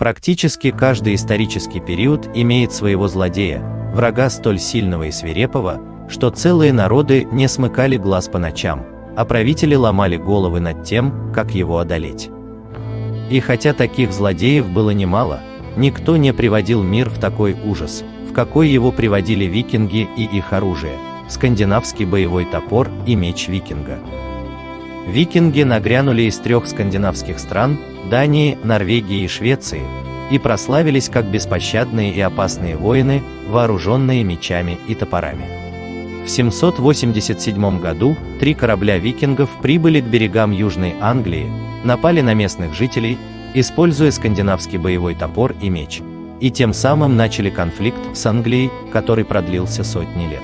Практически каждый исторический период имеет своего злодея, врага столь сильного и свирепого, что целые народы не смыкали глаз по ночам, а правители ломали головы над тем, как его одолеть. И хотя таких злодеев было немало, никто не приводил мир в такой ужас, в какой его приводили викинги и их оружие, скандинавский боевой топор и меч викинга. Викинги нагрянули из трех скандинавских стран – Дании, Норвегии и Швеции – и прославились как беспощадные и опасные воины, вооруженные мечами и топорами. В 787 году три корабля викингов прибыли к берегам Южной Англии, напали на местных жителей, используя скандинавский боевой топор и меч, и тем самым начали конфликт с Англией, который продлился сотни лет.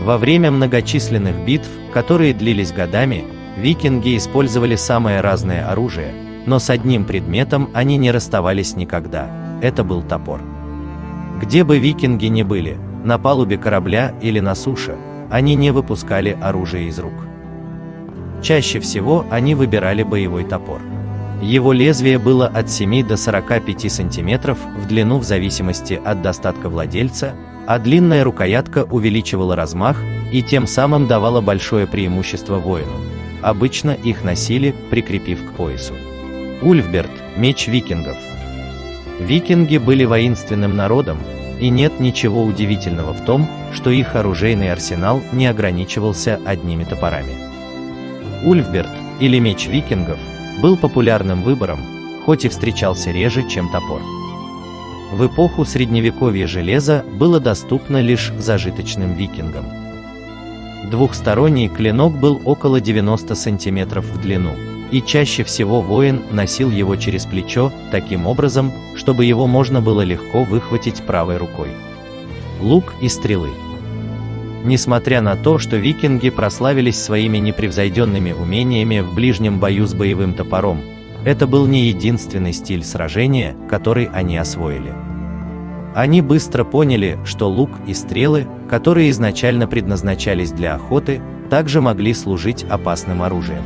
Во время многочисленных битв, которые длились годами, викинги использовали самое разное оружие, но с одним предметом они не расставались никогда – это был топор. Где бы викинги ни были, на палубе корабля или на суше, они не выпускали оружие из рук. Чаще всего они выбирали боевой топор. Его лезвие было от 7 до 45 сантиметров в длину в зависимости от достатка владельца, а длинная рукоятка увеличивала размах и тем самым давала большое преимущество воину. Обычно их носили, прикрепив к поясу. Ульфберт – меч викингов. Викинги были воинственным народом, и нет ничего удивительного в том, что их оружейный арсенал не ограничивался одними топорами. Ульфберт, или меч викингов, был популярным выбором, хоть и встречался реже, чем топор. В эпоху средневековья железо было доступно лишь зажиточным викингам. Двухсторонний клинок был около 90 сантиметров в длину, и чаще всего воин носил его через плечо, таким образом, чтобы его можно было легко выхватить правой рукой. Лук и стрелы. Несмотря на то, что викинги прославились своими непревзойденными умениями в ближнем бою с боевым топором, это был не единственный стиль сражения, который они освоили. Они быстро поняли, что лук и стрелы, которые изначально предназначались для охоты, также могли служить опасным оружием.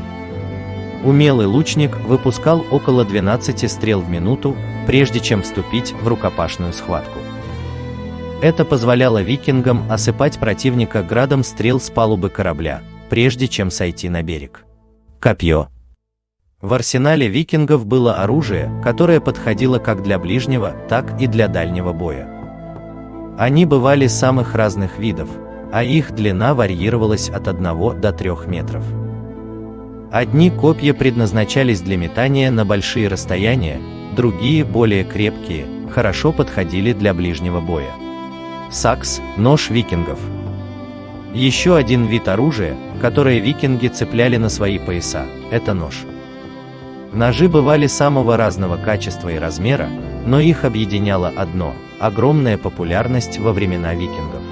Умелый лучник выпускал около 12 стрел в минуту, прежде чем вступить в рукопашную схватку. Это позволяло викингам осыпать противника градом стрел с палубы корабля, прежде чем сойти на берег. Копье. В арсенале викингов было оружие, которое подходило как для ближнего, так и для дальнего боя. Они бывали самых разных видов, а их длина варьировалась от 1 до 3 метров. Одни копья предназначались для метания на большие расстояния, другие, более крепкие, хорошо подходили для ближнего боя. Сакс – нож викингов. Еще один вид оружия, которое викинги цепляли на свои пояса – это нож. Ножи бывали самого разного качества и размера, но их объединяло одно – огромная популярность во времена викингов.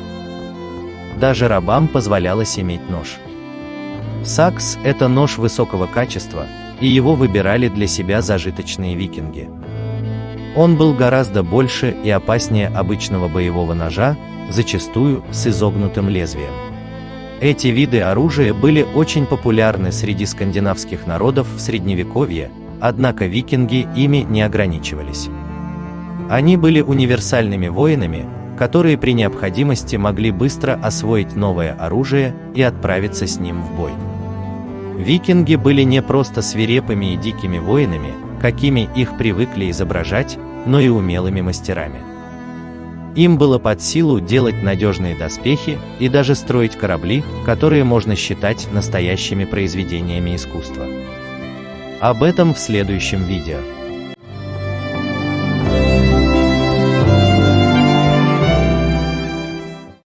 Даже рабам позволялось иметь нож. Сакс – это нож высокого качества, и его выбирали для себя зажиточные викинги. Он был гораздо больше и опаснее обычного боевого ножа, зачастую с изогнутым лезвием. Эти виды оружия были очень популярны среди скандинавских народов в Средневековье, однако викинги ими не ограничивались. Они были универсальными воинами, которые при необходимости могли быстро освоить новое оружие и отправиться с ним в бой. Викинги были не просто свирепыми и дикими воинами, какими их привыкли изображать, но и умелыми мастерами. Им было под силу делать надежные доспехи и даже строить корабли, которые можно считать настоящими произведениями искусства. Об этом в следующем видео.